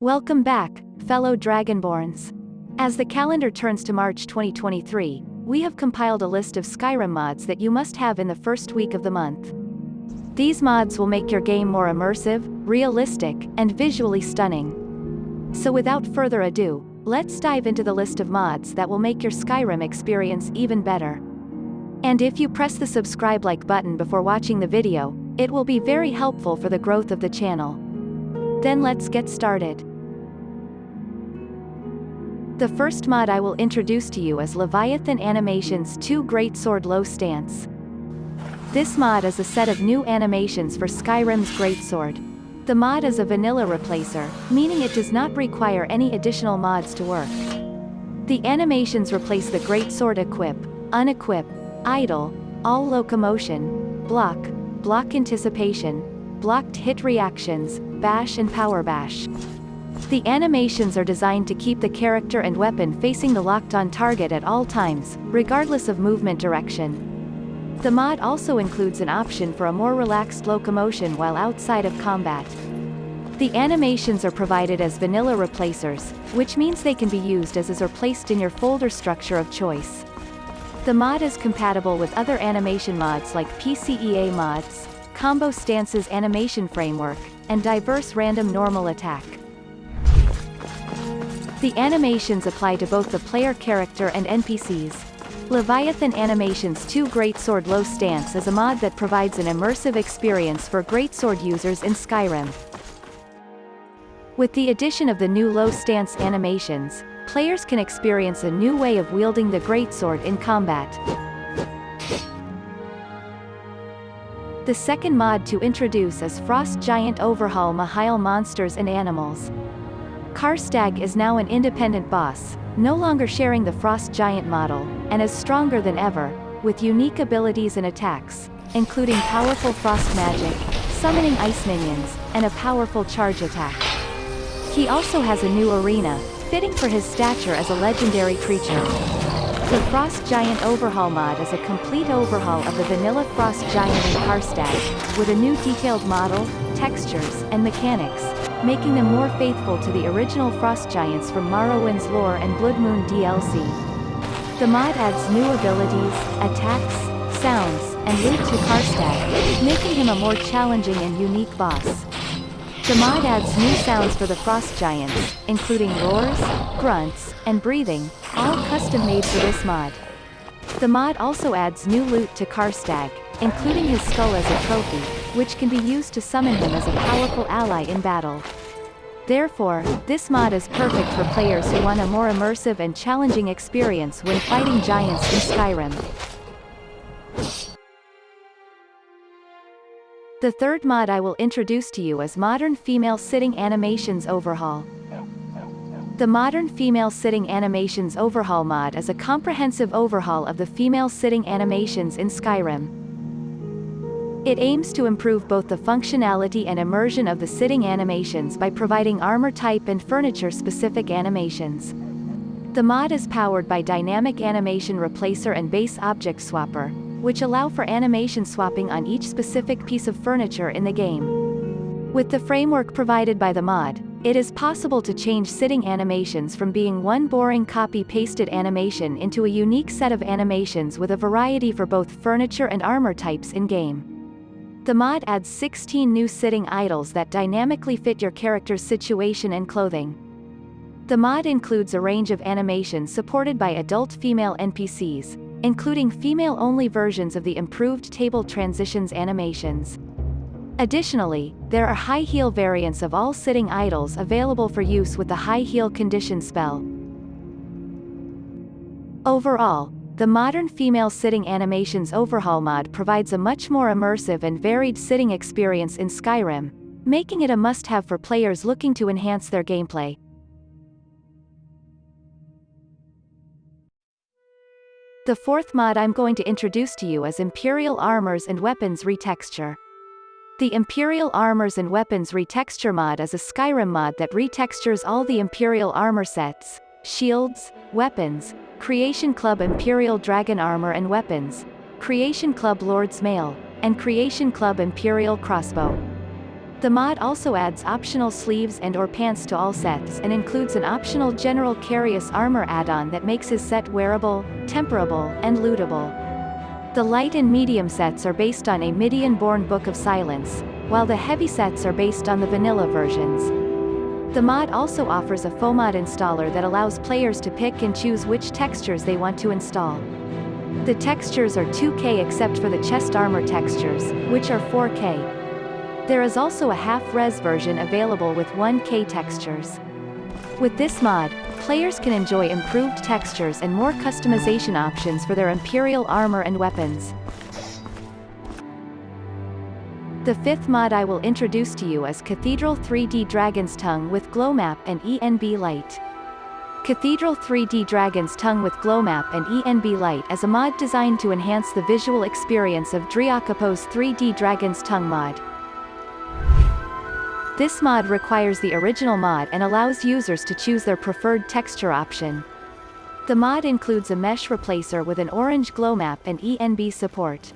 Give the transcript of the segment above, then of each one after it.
Welcome back, fellow Dragonborns. As the calendar turns to March 2023, we have compiled a list of Skyrim mods that you must have in the first week of the month. These mods will make your game more immersive, realistic, and visually stunning. So without further ado, let's dive into the list of mods that will make your Skyrim experience even better. And if you press the subscribe like button before watching the video, it will be very helpful for the growth of the channel. Then let's get started. The first mod I will introduce to you is Leviathan Animations 2 Great Sword Low Stance. This mod is a set of new animations for Skyrim's Greatsword. The mod is a vanilla replacer, meaning it does not require any additional mods to work. The animations replace the Greatsword equip, unequip, idle, all locomotion, block, block anticipation, blocked hit reactions, bash and power bash. The animations are designed to keep the character and weapon facing the locked-on target at all times, regardless of movement direction. The mod also includes an option for a more relaxed locomotion while outside of combat. The animations are provided as vanilla replacers, which means they can be used as is or placed in your folder structure of choice. The mod is compatible with other animation mods like PCEA mods, Combo Stances Animation Framework, and diverse random normal attack. The animations apply to both the player character and NPCs, Leviathan Animations 2 Greatsword Low Stance is a mod that provides an immersive experience for Greatsword users in Skyrim. With the addition of the new low stance animations, players can experience a new way of wielding the Greatsword in combat. The second mod to introduce is Frost Giant Overhaul Mihail Monsters and Animals. Karstaag is now an independent boss, no longer sharing the Frost Giant model, and is stronger than ever, with unique abilities and attacks, including powerful frost magic, summoning ice minions, and a powerful charge attack. He also has a new arena, fitting for his stature as a legendary creature. The Frost Giant Overhaul mod is a complete overhaul of the vanilla Frost Giant in Karstaag, with a new detailed model, textures, and mechanics, making them more faithful to the original Frost Giants from Morrowind's lore and Blood Moon DLC. The mod adds new abilities, attacks, sounds, and loot to Karstaag, making him a more challenging and unique boss. The mod adds new sounds for the Frost Giants, including roars, grunts, and breathing, all custom-made for this mod. The mod also adds new loot to Karstaag, including his skull as a trophy, which can be used to summon him as a powerful ally in battle. Therefore, this mod is perfect for players who want a more immersive and challenging experience when fighting giants in Skyrim. The third mod I will introduce to you is Modern Female Sitting Animations Overhaul. The Modern Female Sitting Animations Overhaul mod is a comprehensive overhaul of the female sitting animations in Skyrim. It aims to improve both the functionality and immersion of the sitting animations by providing armor type and furniture-specific animations. The mod is powered by Dynamic Animation Replacer and Base Object Swapper, which allow for animation swapping on each specific piece of furniture in the game. With the framework provided by the mod, it is possible to change sitting animations from being one boring copy-pasted animation into a unique set of animations with a variety for both furniture and armor types in-game. The mod adds 16 new sitting idles that dynamically fit your character's situation and clothing. The mod includes a range of animations supported by adult female NPCs, including female-only versions of the improved table transitions animations. Additionally, there are high heel variants of all sitting idles available for use with the high heel condition spell. Overall, the modern female sitting animations overhaul mod provides a much more immersive and varied sitting experience in Skyrim, making it a must-have for players looking to enhance their gameplay. The fourth mod I'm going to introduce to you is Imperial Armors and Weapons Retexture. The Imperial Armors and Weapons Retexture mod is a Skyrim mod that retextures all the Imperial armor sets, shields, weapons, Creation Club Imperial Dragon Armor and Weapons, Creation Club Lord's Mail, and Creation Club Imperial Crossbow. The mod also adds optional sleeves and or pants to all sets and includes an optional General Karius armor add-on that makes his set wearable, temperable, and lootable. The light and medium sets are based on Amidianborn Book of Silence, while the heavy sets are based on the vanilla versions. The mod also offers a FOMOD installer that allows players to pick and choose which textures they want to install. The textures are 2K except for the chest armor textures, which are 4K. There is also a half-res version available with 1K textures. With this mod, players can enjoy improved textures and more customization options for their Imperial armor and weapons. The fifth mod I will introduce to you is Cathedral 3D Dragon's Tongue with Glow Map and ENB Light. Cathedral 3D Dragon's Tongue with Glow Map and ENB Light is a mod designed to enhance the visual experience of DrJacopo's 3D Dragon's Tongue mod. This mod requires the original mod and allows users to choose their preferred texture option. The mod includes a mesh replacer with an orange glow map and ENB support.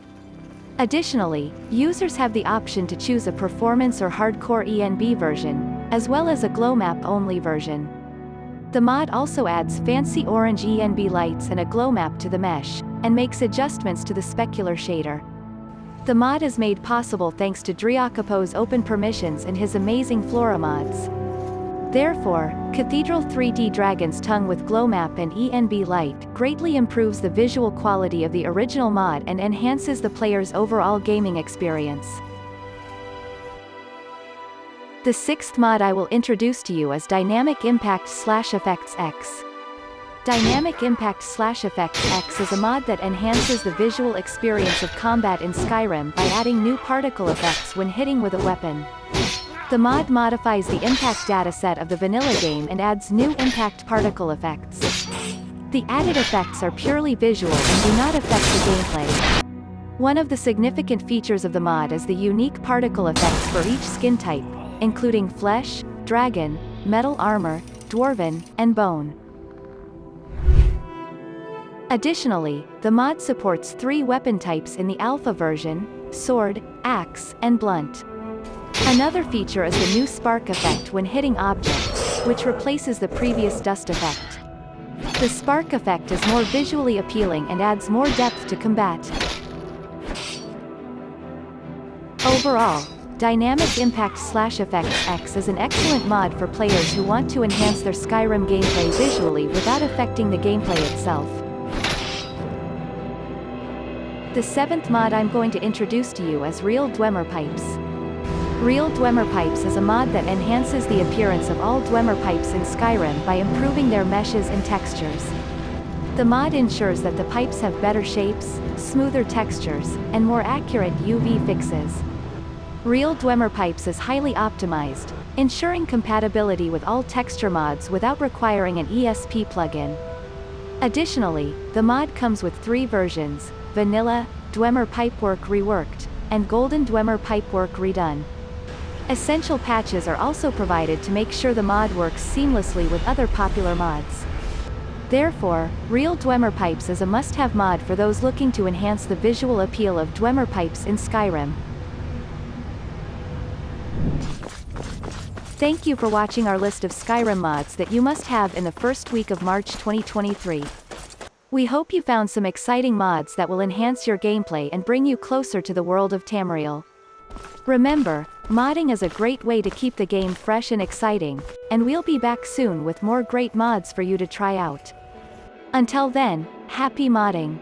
Additionally, users have the option to choose a performance or hardcore ENB version, as well as a glow map only version. The mod also adds fancy orange ENB lights and a glow map to the mesh, and makes adjustments to the specular shader. The mod is made possible thanks to DrJacopo's open permissions and his amazing Flora mods. Therefore, Cathedral 3D Dragon's Tongue with Glow Map and ENB Light greatly improves the visual quality of the original mod and enhances the player's overall gaming experience. The sixth mod I will introduce to you is Dynamic Impact Slash Effects X. Dynamic Impact Slash Effects X is a mod that enhances the visual experience of combat in Skyrim by adding new particle effects when hitting with a weapon. The mod modifies the impact dataset of the vanilla game and adds new impact particle effects. The added effects are purely visual and do not affect the gameplay. One of the significant features of the mod is the unique particle effects for each skin type, including flesh, dragon, metal armor, dwarven, and bone. Additionally, the mod supports three weapon types in the alpha version, sword, axe, and blunt. Another feature is the new spark effect when hitting objects, which replaces the previous dust effect. The spark effect is more visually appealing and adds more depth to combat. Overall, Dynamic Impact Slash Effects X is an excellent mod for players who want to enhance their Skyrim gameplay visually without affecting the gameplay itself. The seventh mod I'm going to introduce to you is Real Dwemer Pipes. Real Dwemer Pipes is a mod that enhances the appearance of all Dwemer pipes in Skyrim by improving their meshes and textures. The mod ensures that the pipes have better shapes, smoother textures, and more accurate UV fixes. Real Dwemer Pipes is highly optimized, ensuring compatibility with all texture mods without requiring an ESP plugin. Additionally, the mod comes with three versions, Vanilla, Dwemer Pipework Reworked, and Golden Dwemer Pipework Redone. Essential patches are also provided to make sure the mod works seamlessly with other popular mods. Therefore, Real Dwemer Pipes is a must-have mod for those looking to enhance the visual appeal of Dwemer pipes in Skyrim. Thank you for watching our list of Skyrim mods that you must have in the first week of March 2023. We hope you found some exciting mods that will enhance your gameplay and bring you closer to the world of Tamriel. Remember, modding is a great way to keep the game fresh and exciting, and we'll be back soon with more great mods for you to try out. Until then, happy modding!